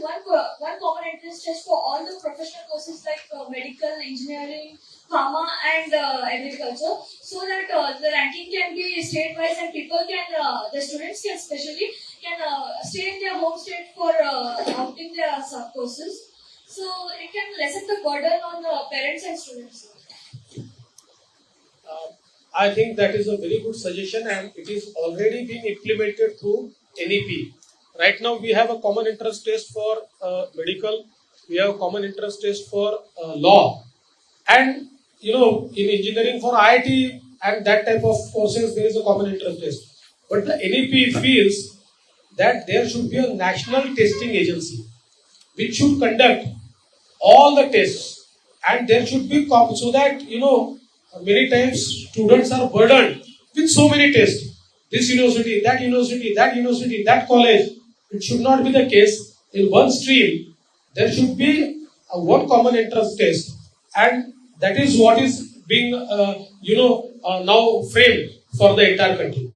one one common entrance test for all the professional courses like uh, medical, engineering, pharma, and uh, agriculture, so that uh, the ranking can be state-wise and people can, uh, the students can especially can uh, stay in their home state for uh, opting their sub courses. So it can lessen the burden on the parents and students. Uh, I think that is a very good suggestion and it is already being implemented through NEP. Right now we have a common entrance test for uh, medical, we have a common entrance test for uh, law. And you know in engineering for IIT and that type of courses there is a common entrance test. But the NEP feels that there should be a national testing agency which should conduct all the tests. And there should be so that you know many times students are burdened with so many tests. This university that university that university that college it should not be the case in one stream there should be one common entrance test. And that is what is being uh, you know uh, now framed for the entire country